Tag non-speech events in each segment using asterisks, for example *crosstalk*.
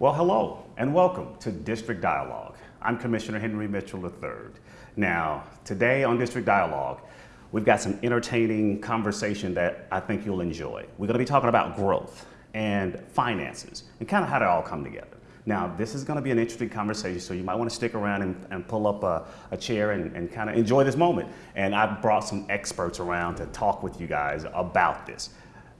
Well, hello and welcome to District Dialogue. I'm Commissioner Henry Mitchell III. Now, today on District Dialogue, we've got some entertaining conversation that I think you'll enjoy. We're going to be talking about growth and finances and kind of how they all come together. Now, this is going to be an interesting conversation, so you might want to stick around and, and pull up a, a chair and, and kind of enjoy this moment. And I've brought some experts around to talk with you guys about this.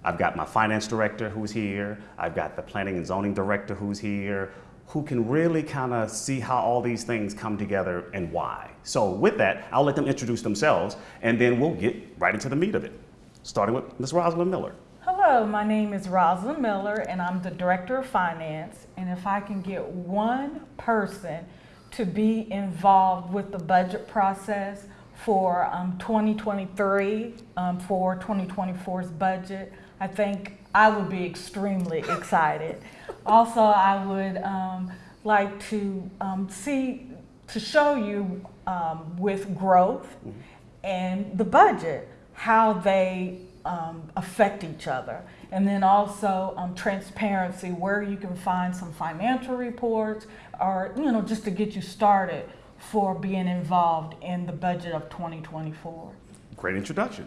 I've got my finance director who's here. I've got the planning and zoning director who's here, who can really kind of see how all these things come together and why. So with that, I'll let them introduce themselves and then we'll get right into the meat of it, starting with Ms. Rosalind Miller. Hello, my name is Rosalind Miller and I'm the Director of Finance. And if I can get one person to be involved with the budget process for um, 2023, um, for 2024's budget, I think I would be extremely *laughs* excited. also, I would um, like to um, see, to show you um, with growth mm -hmm. and the budget, how they um, affect each other. And then also um, transparency, where you can find some financial reports or, you know, just to get you started for being involved in the budget of 2024. Great introduction.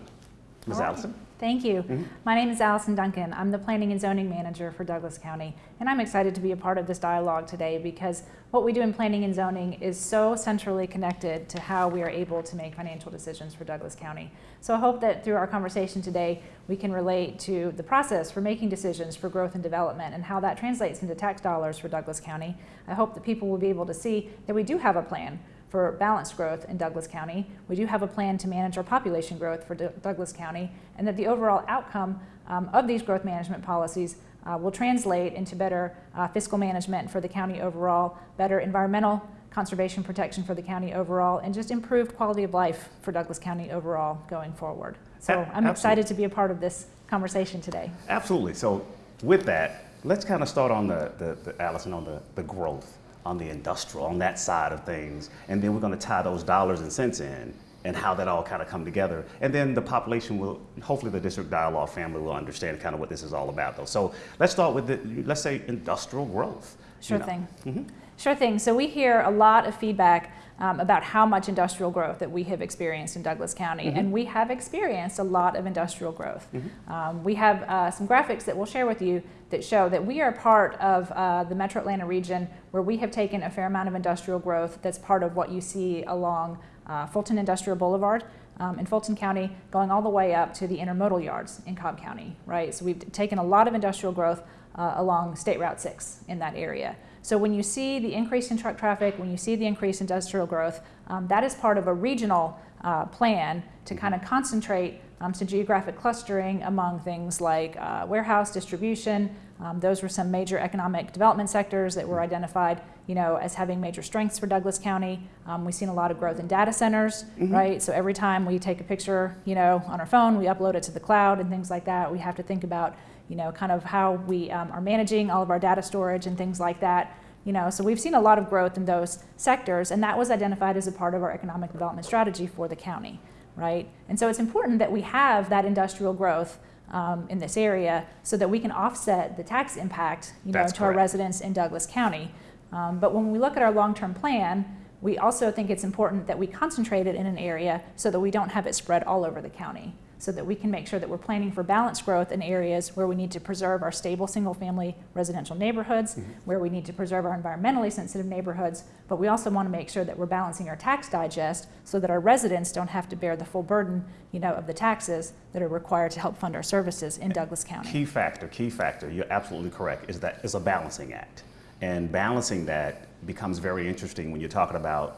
Ms. Right. Allison? Thank you. Mm -hmm. My name is Allison Duncan. I'm the Planning and Zoning Manager for Douglas County, and I'm excited to be a part of this dialogue today because what we do in planning and zoning is so centrally connected to how we are able to make financial decisions for Douglas County. So I hope that through our conversation today, we can relate to the process for making decisions for growth and development and how that translates into tax dollars for Douglas County. I hope that people will be able to see that we do have a plan for balanced growth in Douglas County. We do have a plan to manage our population growth for D Douglas County and that the overall outcome um, of these growth management policies uh, will translate into better uh, fiscal management for the county overall, better environmental conservation protection for the county overall, and just improved quality of life for Douglas County overall going forward. So I'm Absolutely. excited to be a part of this conversation today. Absolutely. So with that, let's kind of start on the, the, the Allison, on the, the growth on the industrial, on that side of things. And then we're going to tie those dollars and cents in and how that all kind of come together. And then the population will, hopefully the district dialogue family will understand kind of what this is all about though. So let's start with, the, let's say industrial growth. Sure you know. thing. Mm -hmm. Sure thing. So we hear a lot of feedback um, about how much industrial growth that we have experienced in Douglas County. Mm -hmm. And we have experienced a lot of industrial growth. Mm -hmm. um, we have uh, some graphics that we'll share with you that show that we are part of uh, the Metro Atlanta region where we have taken a fair amount of industrial growth that's part of what you see along uh, Fulton Industrial Boulevard um, in Fulton County going all the way up to the intermodal yards in Cobb County, right? So we've taken a lot of industrial growth uh, along State Route 6 in that area. So when you see the increase in truck traffic, when you see the increase in industrial growth, um, that is part of a regional uh, plan to kind of concentrate um, some geographic clustering among things like uh, warehouse distribution. Um, those were some major economic development sectors that were identified you know, as having major strengths for Douglas County. Um, we've seen a lot of growth in data centers, mm -hmm. right? So every time we take a picture, you know, on our phone, we upload it to the cloud and things like that. We have to think about you know, kind of how we um, are managing all of our data storage and things like that. You know, so we've seen a lot of growth in those sectors, and that was identified as a part of our economic development strategy for the county, right? And so it's important that we have that industrial growth um, in this area so that we can offset the tax impact, you know, to correct. our residents in Douglas County. Um, but when we look at our long-term plan, we also think it's important that we concentrate it in an area so that we don't have it spread all over the county so that we can make sure that we're planning for balanced growth in areas where we need to preserve our stable single-family residential neighborhoods, mm -hmm. where we need to preserve our environmentally sensitive neighborhoods, but we also want to make sure that we're balancing our tax digest so that our residents don't have to bear the full burden you know, of the taxes that are required to help fund our services in Douglas County. Key factor, key factor, you're absolutely correct, is that it's a balancing act. And balancing that becomes very interesting when you're talking about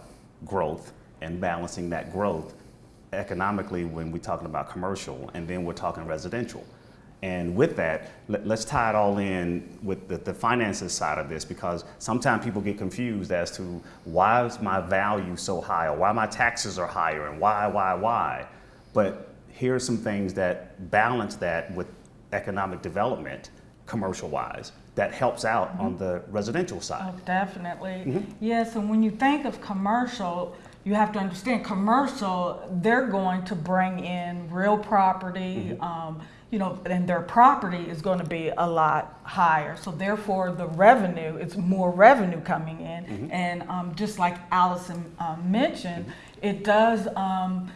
growth and balancing that growth economically when we're talking about commercial and then we're talking residential. And with that, let, us tie it all in with the, the, finances side of this because sometimes people get confused as to why is my value so high or why my taxes are higher and why, why, why. But here are some things that balance that with economic development commercial wise that helps out mm -hmm. on the residential side. Oh, definitely. Mm -hmm. Yes, and when you think of commercial, you have to understand commercial, they're going to bring in real property, mm -hmm. um, you know, and their property is going to be a lot higher. So therefore, the revenue, it's more revenue coming in. And um, just like Allison um, mentioned, it does um,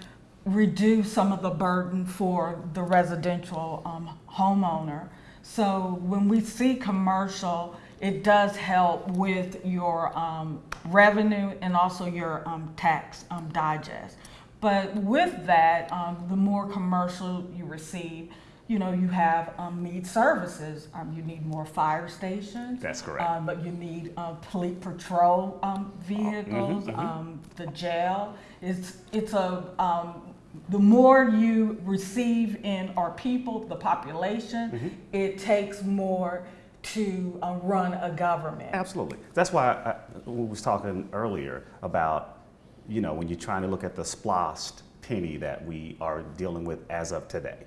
reduce some of the burden for the residential um, homeowner. So when we see commercial, it does help with your um, revenue and also your um, tax um, digest. But with that, um, the more commercial you receive, you know, you have um, need services. Um, you need more fire stations. That's correct. Um, but you need uh, police patrol um, vehicles. mhm. Um, the jail. It's it's a um, the more you receive in our people, the population, Mm-hmm. it takes more to uh, run a government. Absolutely. That's why I, we was talking earlier about, you know, when you're trying to look at the SPLOST penny that we are dealing with as of today.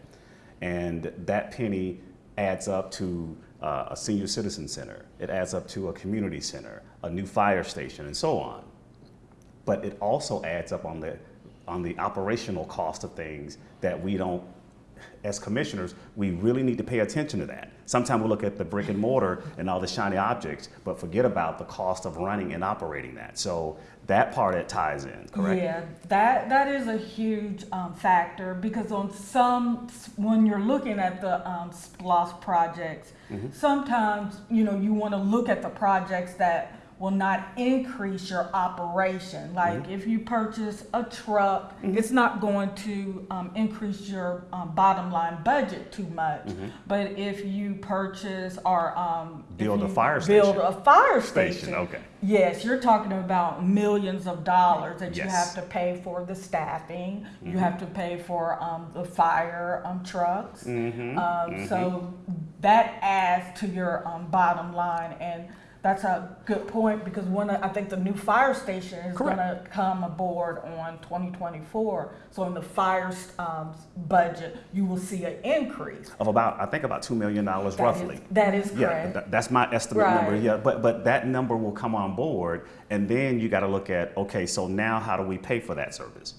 And that penny adds up to uh, a senior citizen center. It adds up to a community center, a new fire station, and so on. But it also adds up on the, on the operational cost of things that we don't as commissioners, we really need to pay attention to that. Sometimes we look at the brick and mortar and all the shiny objects, but forget about the cost of running and operating that. So that part it ties in, correct? Yeah, that that is a huge um, factor because on some, when you're looking at the um, projects, Mm-hmm. sometimes you know you want to look at the projects that will not increase your operation. Like Mm-hmm. if you purchase a truck, it's not going to um, increase your um, bottom line budget too much. But if you purchase or um, Mm-hmm. Build a fire build station. a fire Station, station, okay. Yes, you're talking about millions of dollars that you have to pay for the staffing. Mm-hmm. You have to pay for um, the fire um, trucks. Mm-hmm. Um, So that adds to your um, bottom line, and that's a good point because one, I think the new fire station is going to come aboard on 2024. So in the fire um, budget, you will see an increase. Of about, I think about $2 million is- roughly. that is Yeah, correct. tha- that's my estimate number, yeah, but, but that number will come on board, and then you gotta look at, okay, so now how do we pay for that service?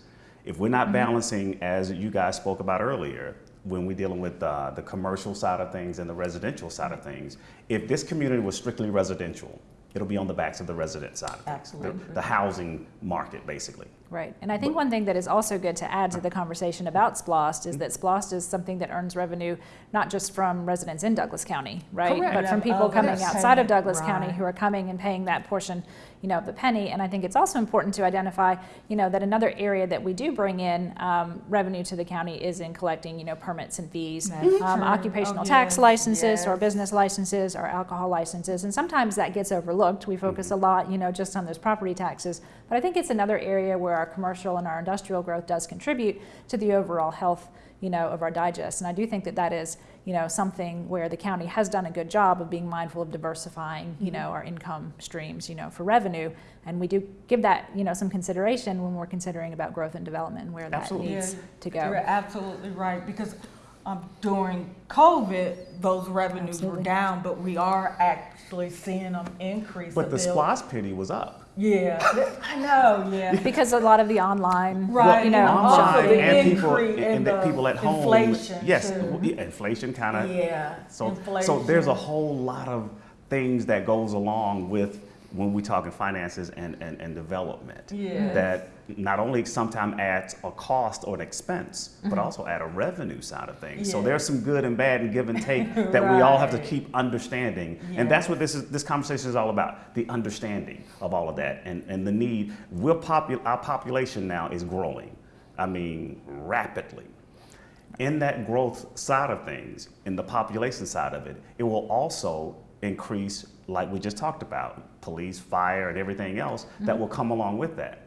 If we're Mm-hmm. not balancing, as you guys spoke about earlier, when we're dealing with uh, the commercial side of things and the residential side of things, if this community was strictly residential, it'll be on the backs of the resident side of things. the- The housing market, basically. Right. And I think one thing that is also good to add to the conversation about SPLOST is that SPLOST is something that earns revenue not just from residents in Douglas County, right? Correct. But from people oh, coming outside of Douglas Right. County who are coming and paying that portion, you know, of the penny. And I think it's also important to identify, you know, that another area that we do bring in um, revenue to the county is in collecting, you know, permits and fees, That's um, occupational Oh, tax yes, licenses or business licenses or alcohol licenses. And sometimes that gets overlooked. We focus Mm-hmm. a lot, you know, just on those property taxes. But I think it's another area where our commercial and our industrial growth does contribute to the overall health, you know, of our digest. And I do think that that is, you know, something where the county has done a good job of being mindful of diversifying, you know, our income streams, you know, for revenue. And we do give that, you know, some consideration when we're considering about growth and development and where that needs Yeah, to go. You're absolutely right, because um, during COVID, those revenues were down, but we are actually seeing them increase But the bit. SPLOST penny was up. Yeah, *laughs* I know, oh, yeah. *laughs* Because a lot of the online, Right, you know, and also shopping. the and people, increase and, the the people at home. inflation, Yes, too. yeah, inflation kind of. Yeah, So, so there's a whole lot of things that goes along with when we talking finances and, and, and development. Yes. That not only sometimes adds a cost or an expense, but also add a revenue side of things. So Mm-hmm. There's some good and bad and give and take *laughs* that we all have to keep understanding. And that's what this is, this conversation is all about, the understanding of all of that and, and the need. We're popu- our population now is growing. I mean, rapidly in that growth side of things, in the population side of it, it will also increase, like we just talked about, police, fire, and everything else that will come along with that.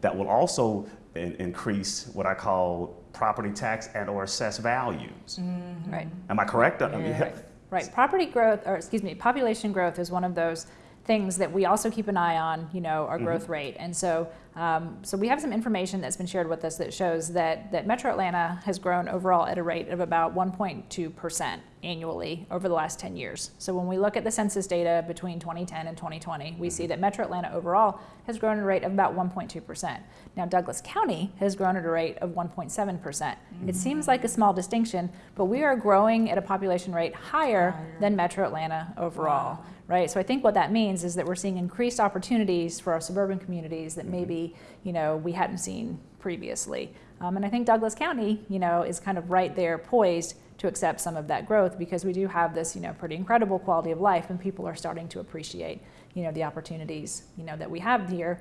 That will also in- increase what I call property tax and or assessed values. Mm, right. Am I correct? I mean, Yeah. *laughs* Right. Property growth, or excuse me, population growth is one of those things that we also keep an eye on, you know, Mm-hmm. our growth rate. And so, um, so we have some information that's been shared with us that shows that, that Metro Atlanta has grown overall at a rate of about 1.2% annually over the last 10 years. So when we look at the census data between 2010 and 2020, we Mm-hmm. see that Metro Atlanta overall has grown at a rate of about 1.2%. Now, Douglas County has grown at a rate of 1.7%. percent It seems like a small distinction, but we are growing at a population rate higher Higher. than Metro Atlanta overall Wow. Right? So I think what that means is that we're seeing increased opportunities for our suburban communities that Mm-hmm. maybe, you know, we hadn't seen previously. Um, and I think Douglas County, you know, is kind of right there poised to accept some of that growth because we do have this, you know, pretty incredible quality of life and people are starting to appreciate, you know, the opportunities, you know, that we have here.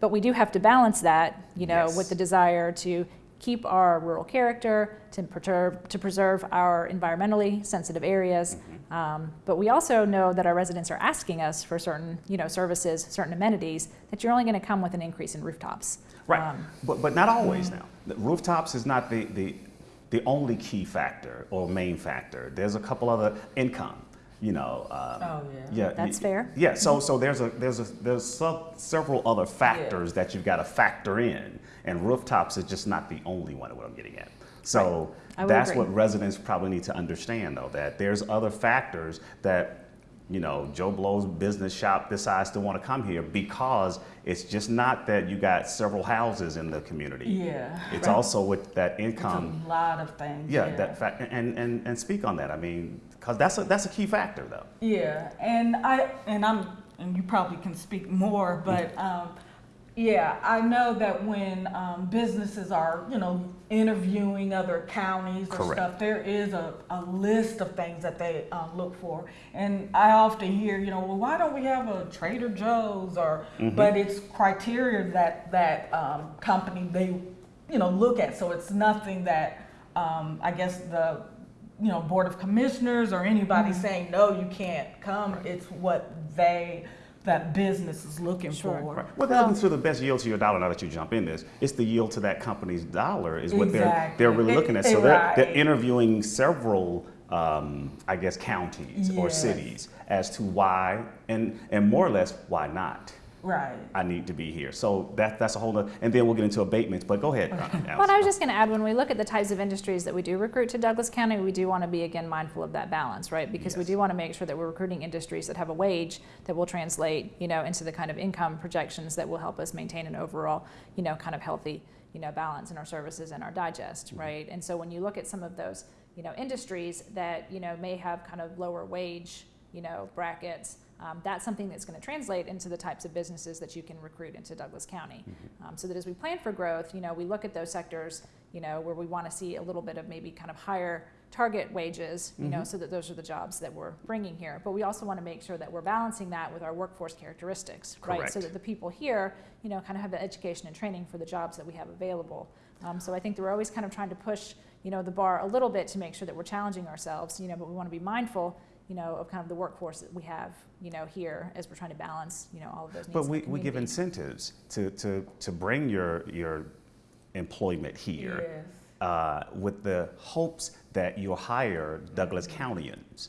But we do have to balance that, you know, Yes. with the desire to keep our rural character, to preserve, to preserve our environmentally sensitive areas. Mm-hmm. Um, but we also know that our residents are asking us for certain, you know, services, certain amenities that you're only going to come with an increase in rooftops. Right, Um, but, but not always now. The Rooftops is not the, the, the only key factor or main factor. There's a couple other income, you know. um, Oh, yeah. Yeah. That's y- fair. Yeah, so, so there's a, there's a, there's some, several other factors that you've got to factor in. And rooftops is just not the only one, of what I'm getting at. So I would that's agree. what residents probably need to understand though, that there's other factors that you know, Joe Blow's business shop decides to want to come here because it's just not that you got several houses in the community. Yeah. It's Right. also with that income. It's a lot of things. Yeah, that fact, and, and, and speak on that. I mean, because that's a, that's a key factor though. Yeah, and I and I'm and you probably can speak more, but um, yeah, I know that when um, businesses are you know interviewing other counties or Correct. stuff, there is a, a list of things that they um, look for, and I often hear you know well why don't we have a Trader Joe's or but it's criteria that that um, company they you know look at, so it's nothing that um, I guess the you know, board of commissioners or anybody Mm-hmm. saying, no, you can't come. It's what they, that business is looking Sure. for. Right. Well, they're looking the best yield to your dollar. Now that you jump in this, it's the yield to that company's dollar is what they're they're really looking at. it- So they're, they're interviewing several, um, I guess, counties or cities as to why and and more or less why not. Right. I need to be here. So that that's a whole other, and then we'll get into abatements. But go ahead. uh, Well, I was just going to add, when we look at the types of industries that we do recruit to Douglas County, we do want to be again mindful of that balance, right? Because we do want to make sure that we're recruiting industries that have a wage that will translate, you know, into the kind of income projections that will help us maintain an overall, you know, kind of healthy, you know, balance in our services and our digest, right? And so when you look at some of those, you know, industries that you know may have kind of lower wage, you know, brackets. Um, that's something that's going to translate into the types of businesses that you can recruit into Douglas County. Um, so that as we plan for growth, you know, we look at those sectors, you know, where we want to see a little bit of maybe kind of higher target wages, you know, so that those are the jobs that we're bringing here. But we also want to make sure that we're balancing that with our workforce characteristics, right? So that the people here, you know, kind of have the education and training for the jobs that we have available. Um, so I think that we're always kind of trying to push, you know, the bar a little bit to make sure that we're challenging ourselves, you know, but we want to be mindful, you know, of kind of the workforce that we have, you know, here as we're trying to balance, you know, all of those needs. But we, we give incentives to, to, to bring your, your employment here Yes. uh, with the hopes that you'll hire Douglas Countyans.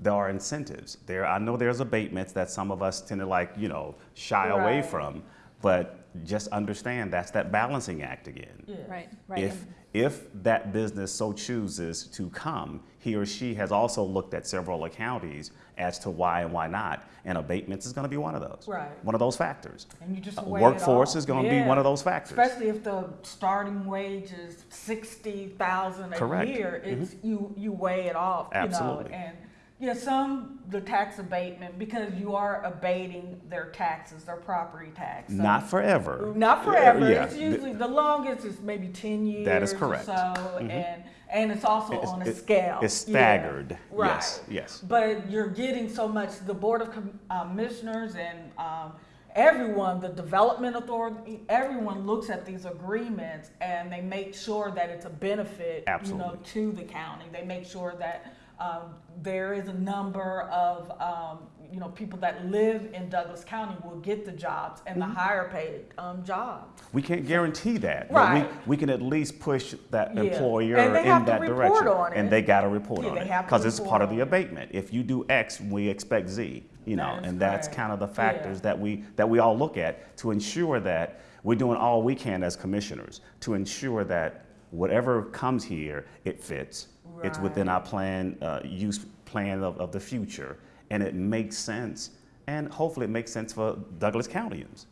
There are incentives. There, I know there's abatements that some of us tend to like, you know, shy away from, but just understand that's that balancing act again. Yeah. Right, right. If, if that business so chooses to come, he or she has also looked at several counties as to why and why not, and abatements is going to be one of those. Right. One of those factors. And you just Uh, workforce is gonna be one of those factors. Especially if the starting wage is sixty thousand a Correct. year, it's you you weigh it off. Absolutely. You know, and yeah, some the tax abatement because you are abating their taxes, their property tax. So- Not forever. Not forever. Yeah. It's usually the longest is maybe ten years. That is or correct. so, Mhm. and and it's also It's- on a it- scale. It's Yeah. staggered. Right. Yes, yes. But you're getting so much. The board of uh, commissioners and um, everyone, the development authority, everyone looks at these agreements and they make sure that it's a benefit, you know, to the county. They make sure that Um, there is a number of um, you know people that live in Douglas County will get the jobs and Mm-hmm. the higher paid um, jobs. We can't guarantee that, Right. but we, we can at least push that Yeah. employer And they in that report direction. on And they got to report Yeah, on they it because it's part of the abatement. If you do X, we expect Z. You know, That and that's correct. kind of the Yeah. factors that we that we all look at to ensure that we're doing all we can as commissioners to ensure that whatever comes here, it fits. It's within our plan, uh, use plan of, of the future, and it makes sense. And hopefully, it makes sense for Douglas Countyans.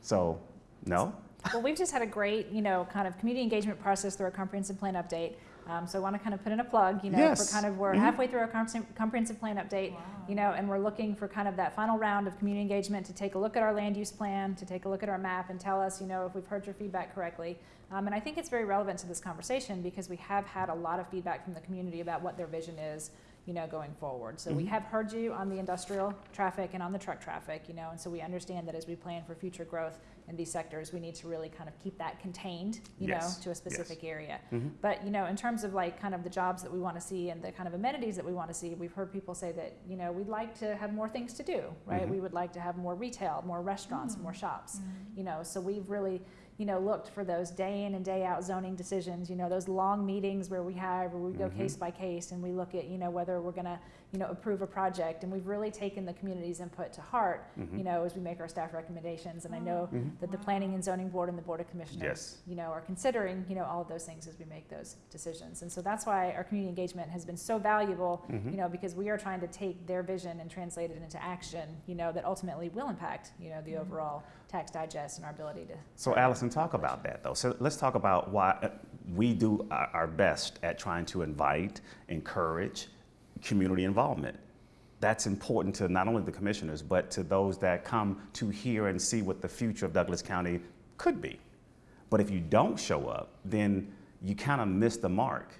So, no. Well, we've just had a great, you know, kind of community engagement process through our comprehensive plan update. Um, so I want to kind of put in a plug, you know, Yes. for kind of we're Mhm. halfway through our comprehensive plan update, you know, and we're looking for kind of that final round of community engagement to take a look at our land use plan, to take a look at our map and tell us, you know, if we've heard your feedback correctly. Um, and I think it's very relevant to this conversation because we have had a lot of feedback from the community about what their vision is, you know, going forward. So we Mhm. have heard you on the industrial traffic and on the truck traffic, you know, and so we understand that as we plan for future growth in these sectors, we need to really kind of keep that contained, you Yes, know, to a yes. specific area. Mhm. But, you know, in terms of like kind of the jobs that we want to see and the kind of amenities that we want to see, we've heard people say that, you know, we'd like to have more things to do, right? Mhm. We would like to have more retail, more restaurants, more shops, you know, so we've really, you know, looked for those day in and day out zoning decisions, you know, those long meetings where we have, where we go Mhm. case by case and we look at, you know, whether we're going to, you know, approve a project. And we've really taken the community's input to heart, Mhm. you know, as we make our staff recommendations. And I know Mhm. that the Planning and Zoning Board and the Board of Commissioners, Yes. you know, are considering, you know, all of those things as we make those decisions. And so that's why our community engagement has been so valuable, Mhm. you know, because we are trying to take their vision and translate it into action, you know, that ultimately will impact, you know, the overall tax digest and our ability to. So, Allison, talk about that though. So, let's talk about why uh, we do our, our best at trying to invite, encourage community involvement. That's important to not only the commissioners, but to those that come to hear and see what the future of Douglas County could be. But if you don't show up, then you kind of miss the mark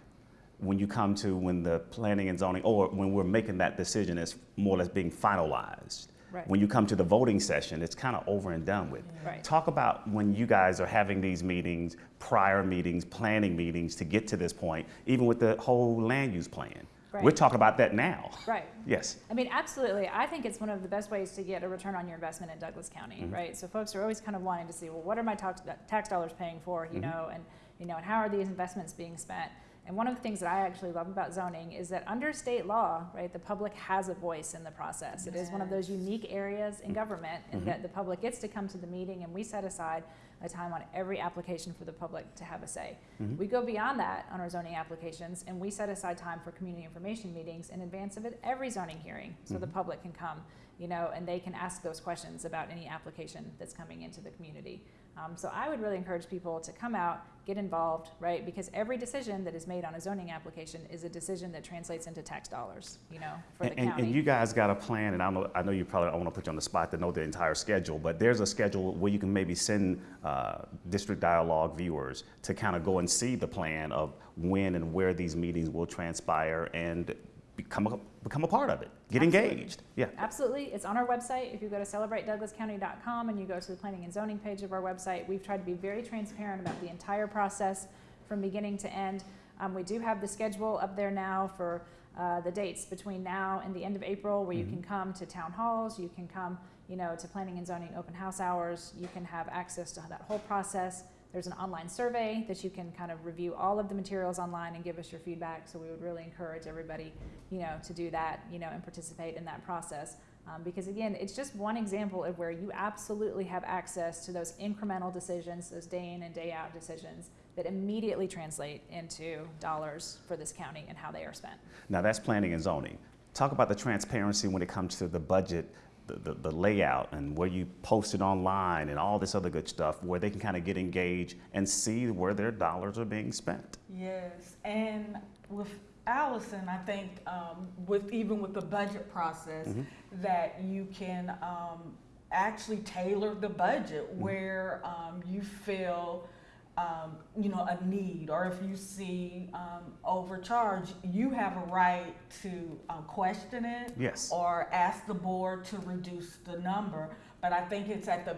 when you come to when the planning and zoning, or when we're making that decision is more or less being finalized. Right. When you come to the voting session, it's kind of over and done with. Right. Talk about when you guys are having these meetings, prior meetings, planning meetings to get to this point, even with the whole land use plan. Right. We're talking about that now. Right. Yes. I mean, absolutely. I think it's one of the best ways to get a return on your investment in Douglas County, Mhm. right? So folks are always kind of wanting to see, well, what are my tax, tax dollars paying for, you Mhm. know, and you know, and how are these investments being spent? And one of the things that I actually love about zoning is that under state law, right, the public has a voice in the process. It is one of those unique areas in government in Mhm. that the public gets to come to the meeting and we set aside a time on every application for the public to have a say. Mhm. We go beyond that on our zoning applications and we set aside time for community information meetings in advance of it, every zoning hearing so the Mhm. public can come, you know, and they can ask those questions about any application that's coming into the community. Um, so I would really encourage people to come out, get involved, right? Because every decision that is made on a zoning application is a decision that translates into tax dollars, you know, for the And, and, county. and you guys got a plan, and I know, I know you probably don't want to put you on the spot to know the entire schedule, but there's a schedule where you can maybe send uh, District Dialogue viewers to kind of go and see the plan of when and where these meetings will transpire and become a, become a part of it. Get Absolutely. engaged. Yeah. Absolutely. It's on our website. If you go to celebratedouglascounty.com and you go to the planning and zoning page of our website, we've tried to be very transparent about the entire process from beginning to end. Um, we do have the schedule up there now for uh, the dates between now and the end of April where you Mhm. can come to town halls, you can come, you know, to planning and zoning open house hours, you can have access to that whole process. There's an online survey that you can kind of review all of the materials online and give us your feedback. So we would really encourage everybody, you know, to do that, you know, and participate in that process. Um, because again, it's just one example of where you absolutely have access to those incremental decisions, those day in and day out decisions that immediately translate into dollars for this county and how they are spent. Now that's planning and zoning. Talk about the transparency when it comes to the budget, the, the, the layout, and where you post it online and all this other good stuff, where they can kind of get engaged and see where their dollars are being spent. Yes, and with Allison, I think um, with even with the budget process, Mhm. that you can um, actually tailor the budget Mm-hmm. where um, you feel. Um, you know, a need, or if you see um, overcharge, you have a right to um, question it Yes. or ask the board to reduce the number. But I think it's at the,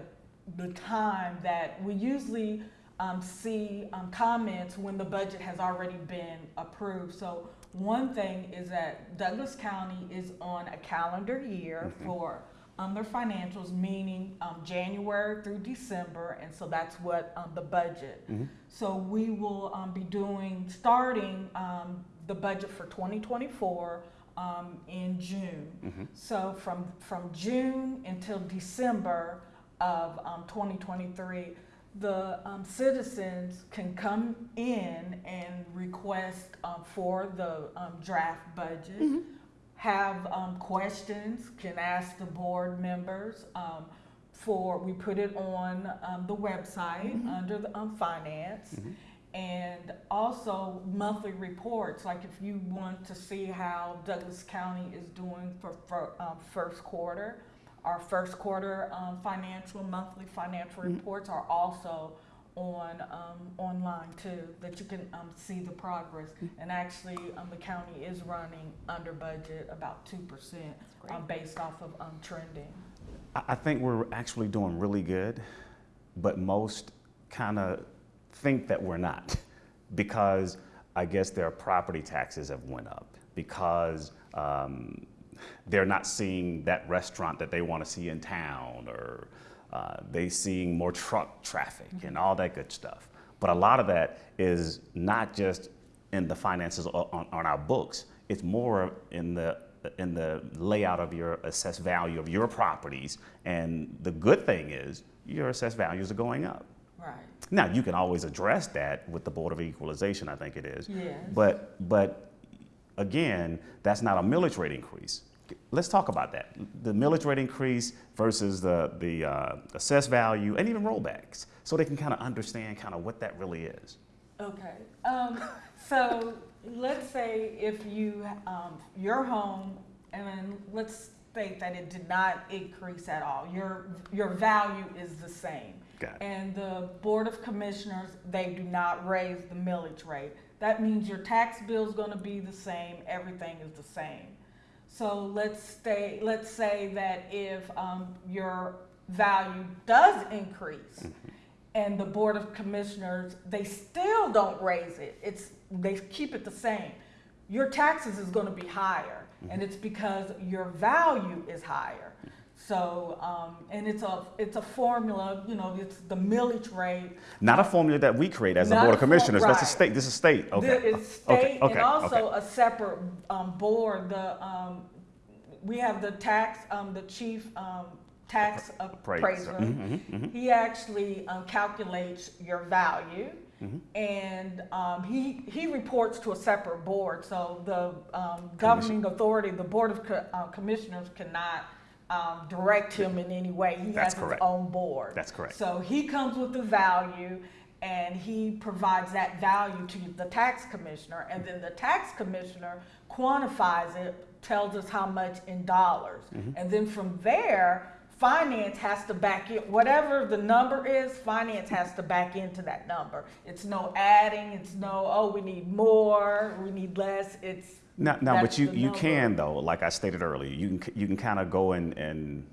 the time that we usually um, see um, comments when the budget has already been approved. So one thing is that Douglas County is on a calendar year Mhm. for um, their financials, meaning um, January through December, and so that's what um, the budget. Mhm. So we will um, be doing, starting um, the budget for 2024 um, in June. Mhm. So from, from June until December of um, 2023, the um, citizens can come in and request for the um, draft budget, have um, questions, can ask the board members. Um, for we put it on um, the website under the um, finance. Mhm. And also monthly reports, like if you want to see how Douglas County is doing for, for um, first quarter, our first quarter um, financial, monthly financial Mhm. reports are also on, um, online too, that you can um, see the progress. And actually, um, the county is running under budget about two percent um, based off of um, trending. I, I think we're actually doing really good, but most kind of think that we're not *laughs* because I guess their property taxes have went up because um, they're not seeing that restaurant that they want to see in town or uh, they seeing more truck traffic and all that good stuff. But a lot of that is not just in the finances on, on our books. It's more in the in the layout of your assessed value of your properties. And the good thing is your assessed values are going up. Right. Now you can always address that with the Board of Equalization, I think it is. Yes. But but again, that's not a millage rate increase. Let's talk about that. The millage rate increase versus the the uh, assessed value and even rollbacks, so they can kind of understand kind of what that really is. Okay, um, so let's say if you, um, your home, and then let's state that it did not increase at all, your, your value is the same. And the Board of Commissioners, they do not raise the millage rate. That means your tax bill is gonna be the same, everything is the same. So let's stay, let's say that if, um, your value does increase, and the Board of Commissioners, they still don't raise it, it's, they keep it the same. Your taxes is gonna be higher, and it's because your value is higher. So, um, and it's a, it's a formula, you know, it's the millage rate. Not a formula that we create as a board of commissioners. That's a state. This is state. Okay. It's state, okay, and also okay. a separate, um, board, the, um, we have the tax, um, the chief, um, tax Appraiser. appraiser. Mhm, mhm, He actually um, calculates your value, mhm. and um, he he reports to a separate board. So the um, governing authority, the board of co- uh, commissioners, cannot um, direct him in any way. He That's has correct. his own board. That's correct. So he comes with the value, and he provides that value to the tax commissioner, and then the tax commissioner quantifies it, tells us how much in dollars, Mm-hmm. and then from there, finance has to back in whatever the number is. Finance has to back into that number. It's no adding. It's no oh we need more, we need less. It's Now, now, but you, you can though, like I stated earlier, you can you can kind of go and, and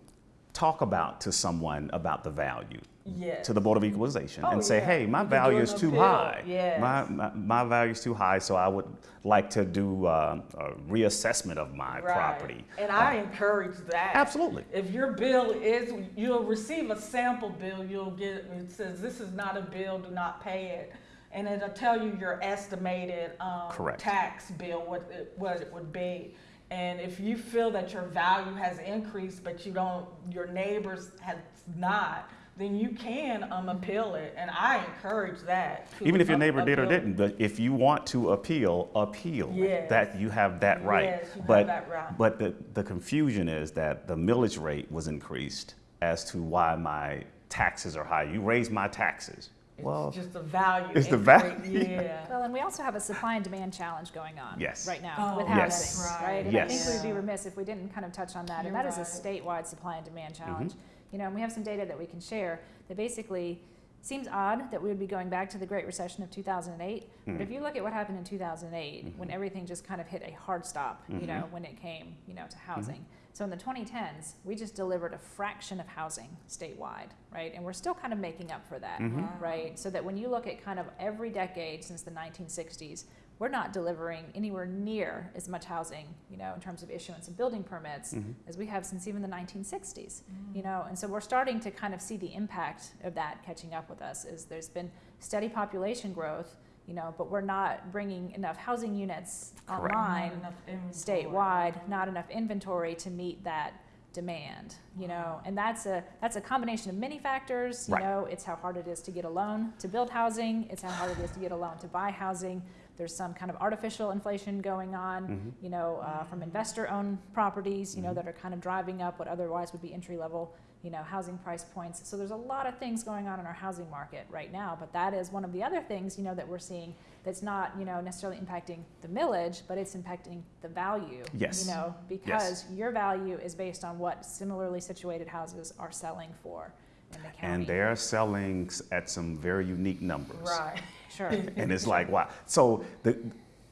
talk about to someone about the value yes. to the Board of Equalization Oh, and say, yeah. hey, my You value is too appeal. high. Yes. My, my my value is too high, so I would like to do uh, a reassessment of my Right. property. And Uh, I encourage that. absolutely. If your bill is, you'll receive a sample bill, you'll get, it says, this is not a bill, do not pay it. And it'll tell you your estimated, um, Correct. tax bill, what it, what it would be. And if you feel that your value has increased, but you don't, your neighbors have not, then you can, um, appeal it, and I encourage that. Even if your neighbor did or didn't, but if you want to appeal, appeal. Yes. That you have that right. Yes, you have but that right. but the, the confusion is that the millage rate was increased as to why my taxes are high. You raised my taxes. Well, It's just the value. it's the value. *laughs* Yeah. *laughs* Well, and we also have a supply and demand challenge going on Yes. right now Oh, with Yes. housing, right. right? And I think we'd be remiss if we didn't kind of touch on that. You're and that is a statewide supply and demand Mm-hmm. challenge. You know, and we have some data that we can share that basically seems odd that we would be going back to the Great Recession of 2008. But Mhm. if you look at what happened in 2008, when Mhm. everything just kind of hit a hard stop, you know, when it came, you know, to housing. So in the 2010s, we just delivered a fraction of housing statewide, right? And we're still kind of making up for that Mhm. Wow. right? So that when you look at kind of every decade since the 1960s, we're not delivering anywhere near as much housing, you know, in terms of issuance of building permits Mhm. as we have since even the 1960s, you know, and so we're starting to kind of see the impact of that catching up with us. Is there's been steady population growth, you know, but we're not bringing enough housing units Correct. online Not statewide, not enough inventory to meet that demand, you know, and that's a that's a combination of many factors. You Right. know, it's how hard it is to get a loan to build housing. It's how hard it is to get a loan to buy housing. There's some kind of artificial inflation going on, Mhm. you know, uh, from investor-owned properties, you know, Mhm. that are kind of driving up what otherwise would be entry-level, you know, housing price points. So there's a lot of things going on in our housing market right now, but that is one of the other things, you know, that we're seeing that's not, you know, necessarily impacting the millage, but it's impacting the value. Yes. You know, because your value is based on what similarly situated houses are selling for the. And they're selling at some very unique numbers. Right. Sure. *laughs* And it's like, wow. So the,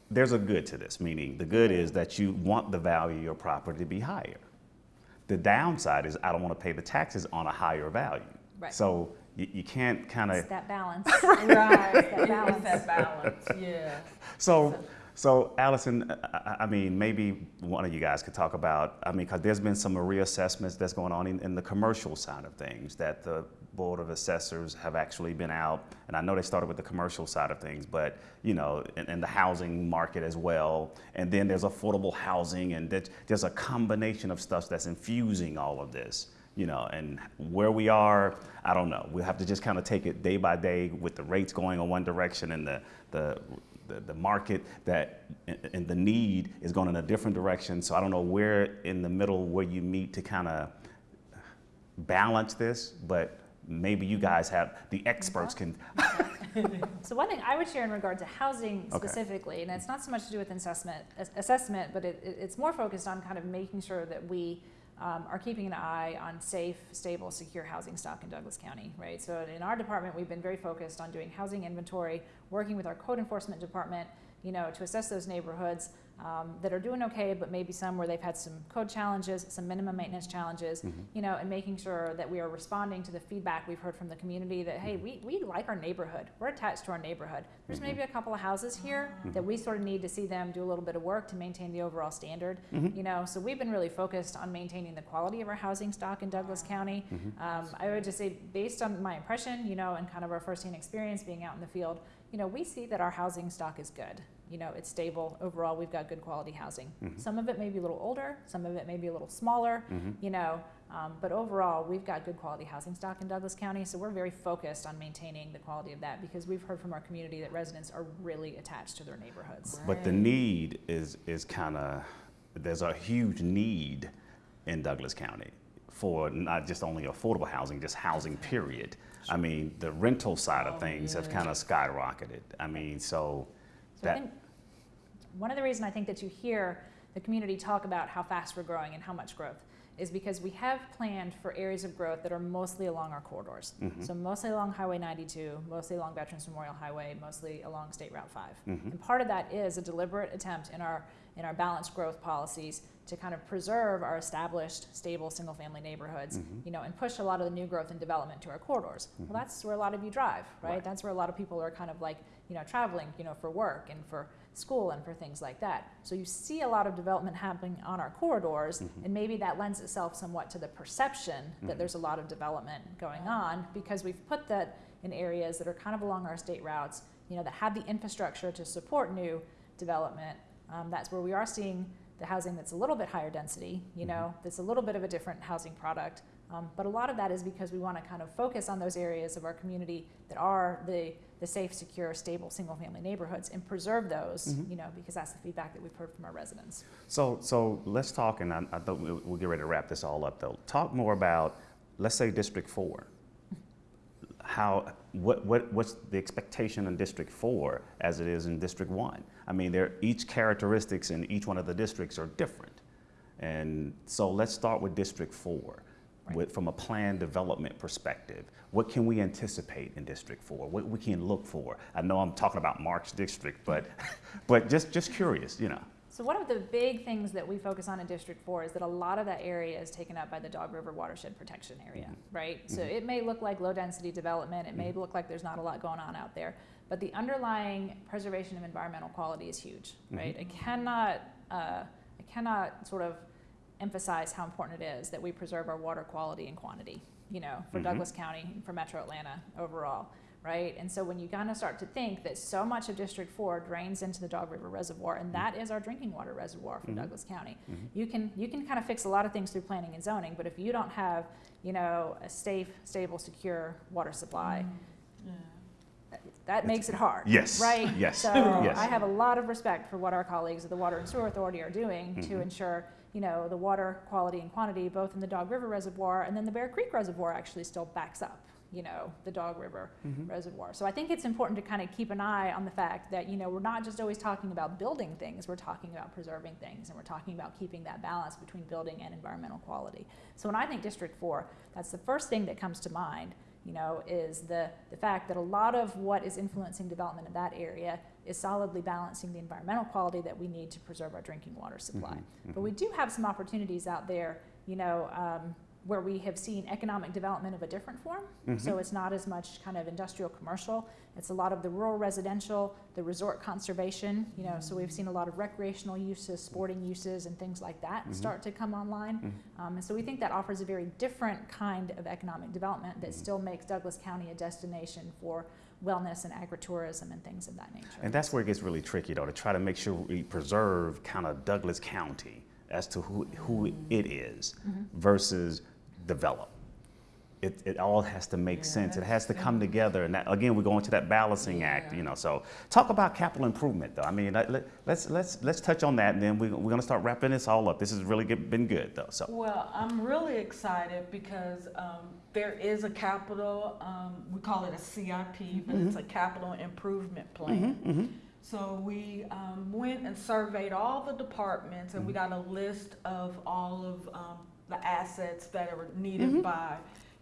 there's a good to this, meaning the good is that you want the value of your property to be higher. The downside is I don't want to pay the taxes on a higher value. Right. So you, you can't kind It's of, that balance. Right. that balance. It's that balance, *laughs* yeah. *laughs* so, so Allison, I, I- I mean, maybe one of you guys could talk about, I mean, because there's been some reassessments that's going on in, in the commercial side of things that the Board of Assessors have actually been out, and I know they started with the commercial side of things, but, you know, and, and the housing market as well. And then there's affordable housing, and that- there's a combination of stuff that's infusing all of this, you know, and where we are, I don't know. We'll have to just kind of take it day by day with the rates going in one direction and the, the, the, the market that and the need is going in a different direction. So I don't know where in the middle where you meet to kind of balance this, but maybe you guys have the experts can. *laughs* So one thing I would share in regard to housing Okay. specifically, and it's not so much to do with assessment, assessment, but it- it's more focused on kind of making sure that we um, are keeping an eye on safe, stable, secure housing stock in Douglas County, right? So in our department, we've been very focused on doing housing inventory, working with our code enforcement department, you know, to assess those neighborhoods um, that are doing okay, but maybe some where they've had some code challenges, some minimum maintenance challenges, Mm-hmm. you know, and making sure that we are responding to the feedback we've heard from the community that, hey, we, we like our neighborhood. We're attached to our neighborhood. There's maybe a couple of houses here that we sort of need to see them do a little bit of work to maintain the overall standard, you know. So we've been really focused on maintaining the quality of our housing stock in Douglas County. Um, I would just say, based on my impression, you know, and kind of our firsthand experience being out in the field, you know, we see that our housing stock is good. You know, it's stable. Overall, we've got good quality housing. Some of it may be a little older, some of it may be a little smaller, you know, um, but overall, we've got good quality housing stock in Douglas County. So we're very focused on maintaining the quality of that because we've heard from our community that residents are really attached to their neighborhoods. But the need is is kind of there's a huge need in Douglas County for not just only affordable housing, just housing. Period. I mean, the rental side of Oh, things have kind of skyrocketed. I mean, so So I think one of the reasons I think that you hear the community talk about how fast we're growing and how much growth is because we have planned for areas of growth that are mostly along our corridors. Mm-hmm. So mostly along Highway 92, mostly along Veterans Memorial Highway, mostly along State Route 5. Mm-hmm. And part of that is a deliberate attempt in our in our balanced growth policies to kind of preserve our established, stable, single-family neighborhoods, Mm-hmm. you know, and push a lot of the new growth and development to our corridors. Well, mm-hmm. that's where a lot of you drive, right? Right. That's where a lot of people are kind of like, you know, traveling, you know, for work and for school and for things like that. So you see a lot of development happening on our corridors, mm-hmm. and maybe that lends itself somewhat to the perception that mm-hmm. there's a lot of development going on because we've put that in areas that are kind of along our state routes, you know, that have the infrastructure to support new development. Um, that's where we are seeing the housing that's a little bit higher density, you know, that's a little bit of a different housing product. Um, but a lot of that is because we want to kind of focus on those areas of our community that are the, the safe, secure, stable, single family neighborhoods and preserve those, you know, because that's the feedback that we've heard from our residents. So, so let's talk, and I, I thought we'll, we'll get ready to wrap this all up though. Talk more about, let's say District Four. How, what, what, what's the expectation in District Four as it is in District One? I mean, they're, each characteristics in each one of the districts are different. And so let's start with District Four. With, from a plan development perspective, what can we anticipate in District Four? What we can look for? I know I'm talking about Mark's district, but, *laughs* but just, just curious, you know. So one of the big things that we focus on in District Four is that a lot of that area is taken up by the Dog River Watershed Protection Area, mm-hmm. right? So mm-hmm. it may look like low density development, it may mm-hmm. look like there's not a lot going on out there, but the underlying preservation of environmental quality is huge, right? I cannot, uh, I cannot sort of emphasize how important it is that we preserve our water quality and quantity, you know, for Mhm. Douglas County, and for Metro Atlanta overall, right? And so when you kind of start to think that so much of District Four drains into the Dog River Reservoir, and that is our drinking water reservoir for Mhm. Douglas County, Mhm. you can you can kind of fix a lot of things through planning and zoning, but if you don't have, you know, a safe, stable, secure water supply, Yeah. That, that makes it hard. Yes, Right? yes, So yes. I have a lot of respect for what our colleagues at the Water and Sewer Authority are doing to Mhm. ensure, you know, the water quality and quantity, both in the Dog River Reservoir and then the Bear Creek Reservoir actually still backs up, you know, the Dog River Mhm. Reservoir. So I think it's important to kind of keep an eye on the fact that, you know, we're not just always talking about building things, we're talking about preserving things, and we're talking about keeping that balance between building and environmental quality. So when I think District Four, that's the first thing that comes to mind, you know, is the, the fact that a lot of what is influencing development in that area is solidly balancing the environmental quality that we need to preserve our drinking water supply. Mhm, But we do have some opportunities out there, you know, um, where we have seen economic development of a different form. So Mhm. it's not as much kind of industrial commercial. It's a lot of the rural residential, the resort conservation, you know, so we've seen a lot of recreational uses, sporting uses and things like that Mhm. start to come online. Mhm. Um, and so we think that offers a very different kind of economic development that Mhm. still makes Douglas County a destination for wellness and agritourism and things of that nature. And that's where it gets really tricky, though, to try to make sure we preserve kind of Douglas County as to who, who it is versus develop. It, it all has to make Yeah, sense. It has to come together. And that, again, we're going to that balancing act, you know. So talk about capital improvement, though. I mean, let, let, let's, let's, let's touch on that, and then we, we're going to start wrapping this all up. This has really get, been good, though. So, Well, I'm really excited because um, there is a capital, um, we call it a CIP, but it's a capital improvement plan. So we um, went and surveyed all the departments and we got a list of all of um, the assets that are needed mm-hmm. by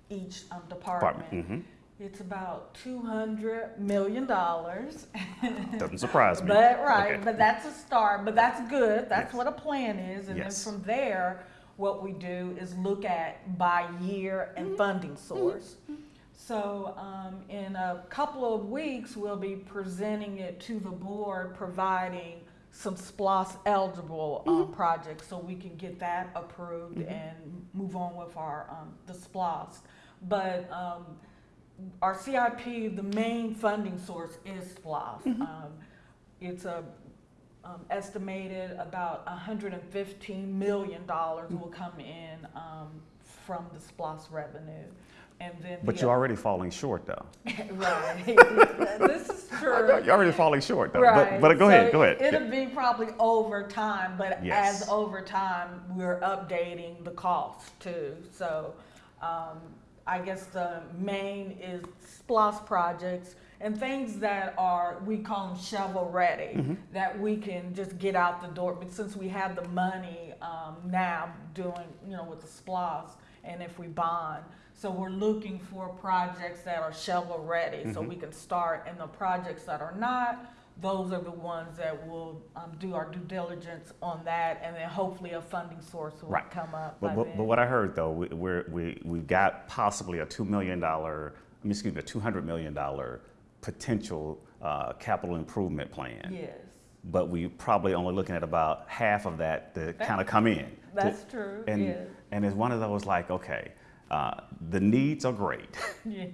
each um, department. Department, mm-hmm. It's about $200 million. *laughs* doesn't surprise me. But right, Okay. but that's a start. But that's good. That's Yes. what a plan is, and Yes. then from there, what we do is look at by year and mm-hmm. funding source. So um, in a couple of weeks, we'll be presenting it to the board, providing some SPLOST eligible um, projects, so we can get that approved and move on with our um, the SPLOST. But um, our CIP, the main funding source is SPLOST. Um, it's a um, estimated about 115 million dollars will come in um, from the SPLOST revenue, and then But the- you're already falling short, though. *laughs* right. *laughs* this is true. *laughs* You're already falling short, though. Right. But, but go So ahead, go ahead. It'll be probably over time, but Yes. as over time, we're updating the cost too. So um, I guess the main is SPLOST projects and things that are, we call them shovel ready, Mm-hmm. that we can just get out the door. But since we have the money um, now doing, you know, with the SPLOST, and if we bond, so we're looking for projects that are shovel ready, so Mhm. we can start. And the projects that are not, those are the ones that will um, do our due diligence on that, and then hopefully a funding source will Right. come up. But, but, but what I heard though, we, we're, we, we've got possibly a $2 million, excuse me, a $200 million potential uh, capital improvement plan. yes, But we're probably only looking at about half of that to kind of come in. to- that's true. and, yes. and it's one of those like, okay, uh, the needs are great *laughs* Yeah.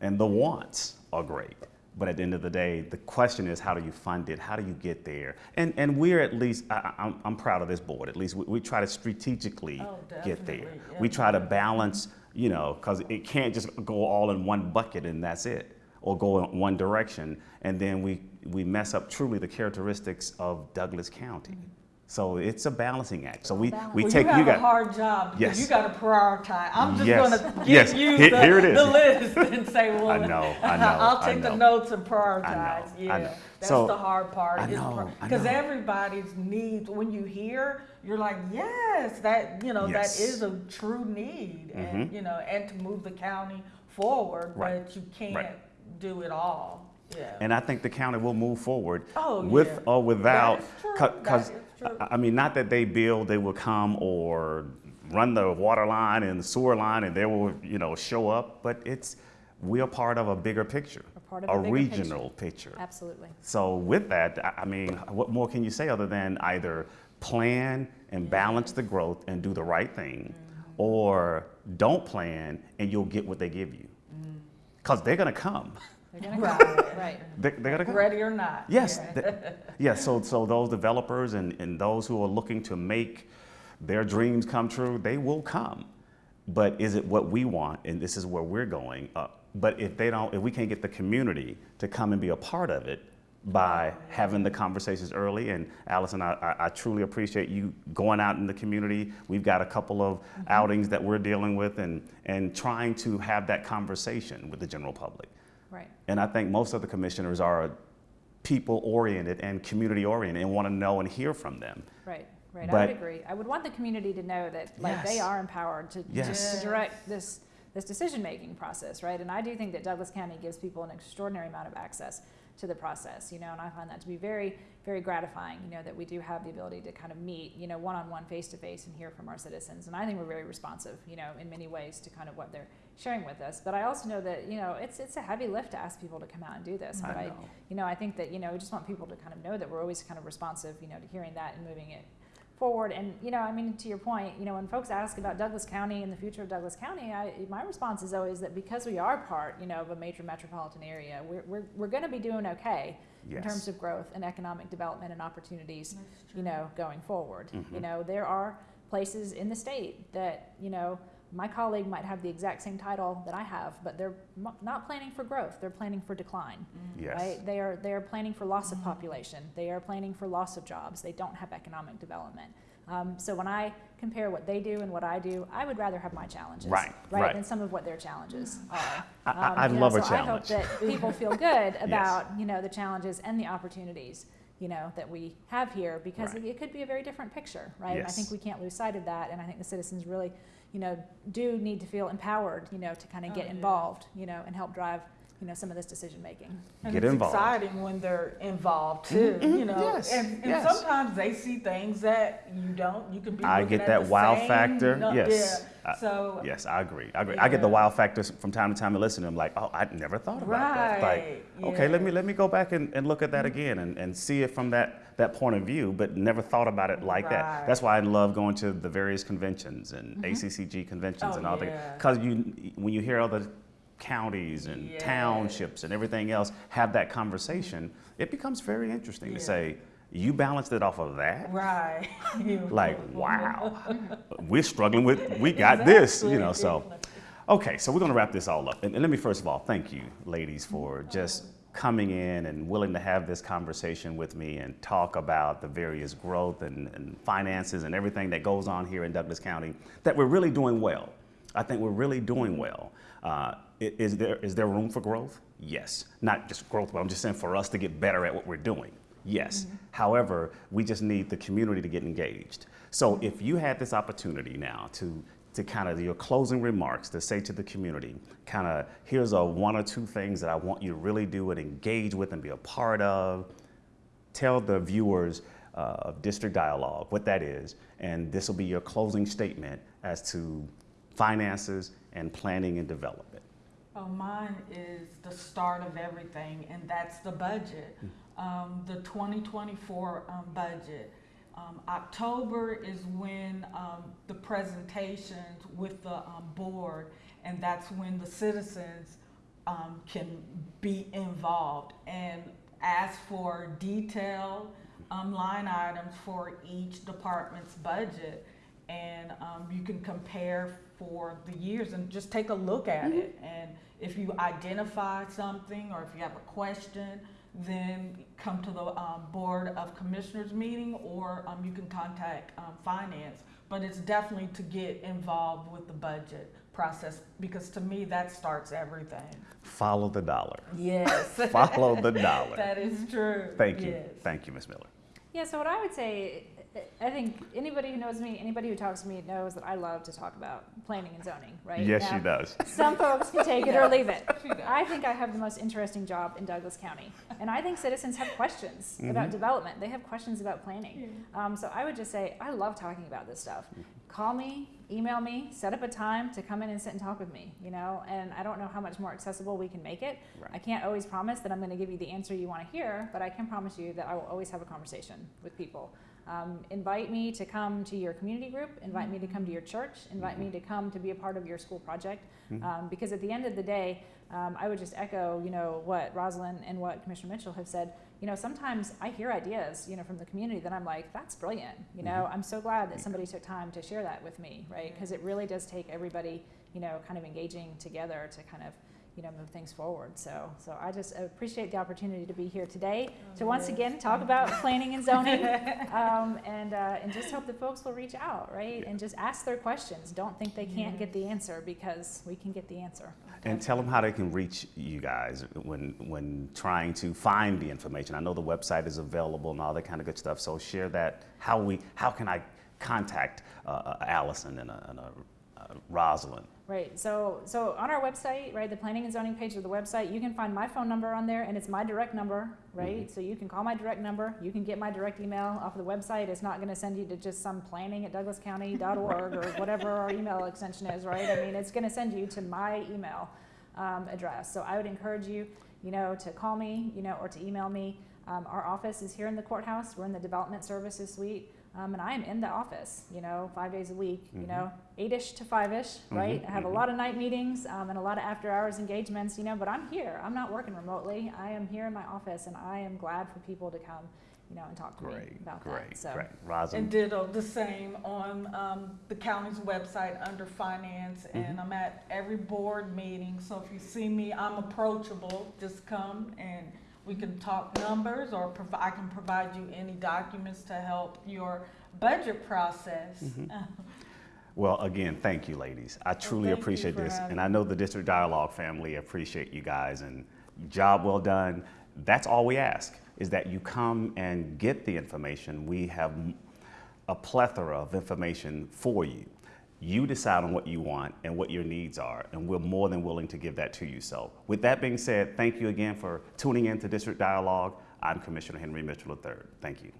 and the wants are great. But at the end of the day, the question is, how do you fund it? How do you get there? And, and we're at least, I, I'm proud of this board. At least we, we try to strategically Oh, get there. yeah. We try to balance, you know, because it can't just go all in one bucket and that's it, or go in one direction. And then we, we mess up truly the characteristics of Douglas County. So it's a balancing act. So we, we well, take, you have you a got, hard job Yes. you got to prioritize. I'm just Yes. going to give Yes. you the, here it is. the list and say, *laughs* well, I know, I *laughs* know, I'll I take the know. notes and prioritize. I know, yeah, I know. that's So, the hard part. I know, I because everybody's needs. When you hear, you're like, yes, that you know Yes. that is a true need, and Mhm. you know, and to move the county forward, Right. but you can't Right. do it all. Yeah. And I think the county will move forward Oh, with yeah. or without. That is true. Because, That is true. I mean, not that they build, they will come or run the water line and the sewer line and they will, you know, show up, but it's, we're part of a bigger picture. Of a bigger regional picture. Absolutely. So with that, I I mean, what more can you say other than either plan and balance the growth and do the right thing, mm-hmm. or don't plan and you'll get what they give you? Mm-hmm. Because they're gonna come. They're gonna Right. come. Right. *laughs* They- They're gonna come. Ready or not. Yes, Yeah. th- *laughs* yes. So, so those developers and, and those who are looking to make their dreams come true, they will come. But is it what we want? And this is where we're going. Uh, but if they don't, if we can't get the community to come and be a part of it by having the conversations early, and Allison, I, I, I truly appreciate you going out in the community. We've got a couple of outings that we're dealing with, and and trying to have that conversation with the general public. Right. And I think most of the commissioners are people oriented and community oriented and want to know and hear from them. Right, right. I would agree. I would want the community to know that, like, they are empowered to, Yes. to direct this, this decision-making process, right? And I do think that Douglas County gives people an extraordinary amount of access to the process, you know, and I find that to be very, very gratifying, you know, that we do have the ability to kind of meet, you know, one-on-one, face-to-face and hear from our citizens. And I think we're very responsive, you know, in many ways to kind of what they're sharing with us. But I also know that, you know, it's, it's a heavy lift to ask people to come out and do this. I But I, know. you know, I think that, you know, we just want people to kind of know that we're always kind of responsive, you know, to hearing that and moving it forward. And, you know, I mean, to your point, you know, when folks ask about Douglas County and the future of Douglas County, I, my response is always that because we are part, you know, of a major metropolitan area, we're, we're, we're going to be doing okay in terms of growth and economic development and opportunities, you know, going forward. Mhm. You know, there are places in the state that, you know, my colleague might have the exact same title that I have, but they're mo- not planning for growth, they're planning for decline Yes. right? They are, they are planning for loss of population. They are planning for loss of jobs. They don't have economic development. Um, so when I compare what they do and what I do, I would rather have my challenges, Right, right. than some of what their challenges are. I- I- Um, I'd know, love a so I hope that *laughs* people feel good about you know the challenges and the opportunities you know that we have here because Right. it, it could be a very different picture, right? And I think we can't lose sight of that, and I think the citizens really, you know, do need to feel empowered, you know, to kind of Oh, get yeah. involved, you know, and help drive, you know, some of this decision making. And Get it's involved. exciting when they're involved too, mm-hmm. Mm-hmm. you know. Yes, And, and yes. sometimes they see things that you don't. You can be. I get that the wow factor. no- Yes. Yeah. I- so. Yes, I agree. I agree. I get the Yeah. wow factors from time to time and listen to them like, oh, I never thought about that. Right, Like, okay, let me let me go back and, and look at that mm-hmm. again and, and see it from that, that point of view, but never thought about it like that. That's why I love going to the various conventions and ACCG conventions Oh, and all that. Because you, when you hear other counties and Yeah. townships and everything else have that conversation, it becomes very interesting to say, you balanced it off of that? Right. *laughs* like *laughs* wow. We're struggling with we got this you know so. Okay so we're going to wrap this all up. And, and let me first of all thank you ladies for just coming in and willing to have this conversation with me and talk about the various growth and, and finances and everything that goes on here in douglas county that we're really doing well. I think we're really doing well. Uh, is there is there room for growth yes not just growth but i'm just saying for us to get better at what we're doing Yes. However, we just need the community to get engaged. So if you had this opportunity now to to kind of your closing remarks to say to the community, kind of here's a one or two things that I want you to really do and engage with and be a part of. Tell the viewers uh, of District Dialogue what that is, and this will be your closing statement as to finances and planning and development. Oh, mine is the start of everything, and that's the budget, um, the 2024 um, budget. Um, October is when um, the presentations with the um, board, and that's when the citizens um, can be involved. And ask for detailed um, line items for each department's budget and um, you can compare for the years and just take a look at it. And if you identify something or if you have a question, then come to the um, Board of Commissioners meeting or um, you can contact um, Finance. But it's definitely to get involved with the budget process because to me that starts everything. Follow the dollar. Yes. *laughs* Follow the *laughs* dollar. that is true. Thank you. Yes. Thank you, Ms. Miller. Yeah, so what I would say I think anybody who knows me, anybody who talks to me knows that I love to talk about planning and zoning, right? Yes, Now, she does. Some folks can take it or leave it. I think I have the most interesting job in Douglas County. And I think citizens have questions Mm-hmm. about development. They have questions about planning. Um, so I would just say, I love talking about this stuff. Mm-hmm. Call me, email me, set up a time to come in and sit and talk with me, you know? And I don't know how much more accessible we can make it. Right. I can't always promise that I'm going to give you the answer you want to hear, but I can promise you that I will always have a conversation with people. Um, invite me to come to your community group, invite me to come to your church, invite me to come to be a part of your school project. Um, because at the end of the day, um, I would just echo, you know, what Rosalind and what Commissioner Mitchell have said. You know, sometimes I hear ideas, you know, from the community that I'm like, that's brilliant. You know, I'm so glad that somebody took time to share that with me, right? Because it really does take everybody, you know, kind of engaging together to kind of you know, move things forward. So, so I just appreciate the opportunity to be here today to once again talk *laughs* about planning and zoning, *laughs* um, and uh, and just hope that folks will reach out, right, and just ask their questions. Don't think they can't get the answer because we can get the answer. And tell them how they can reach you guys when when trying to find the information. I know the website is available and all that kind of good stuff. So share that. How we how can I contact uh, uh, Allison and, uh, and uh, Rosalind? Right. So, so on our website, right, the planning and zoning page of the website, you can find my phone number on there, and it's my direct number, right? So you can call my direct number. You can get my direct email off of the website. It's not going to send you to just some planning at douglascounty.org or whatever our email extension is, right? I mean, it's going to send you to my email um, address. So I would encourage you, you know, to call me, you know, or to email me. Um, our office is here in the courthouse. We're in the development services suite. Um, and I am in the office, you know, five days a week, you know, eight-ish to five-ish, right? I have a lot of night meetings um, and a lot of after-hours engagements, you know, but I'm here. I'm not working remotely. I am here in my office, and I am glad for people to come, you know, and talk to me about great, that. So, great. And Rosalind. ditto the same on um, the county's website under finance, and I'm at every board meeting. So if you see me, I'm approachable. Just come and we can talk numbers, or provi- I can provide you any documents to help your budget process. Mm-hmm. *laughs* Well, again, thank you, ladies. I truly you appreciate this, and I know the District Dialogue family appreciate you guys. And job well done. That's all we ask is that you come and get the information. We have a plethora of information for you. You decide on what you want and what your needs are, and we're more than willing to give that to you. So, with that being said, thank you again for tuning in to District Dialogue. I'm Commissioner Henry Mitchell III. Thank you.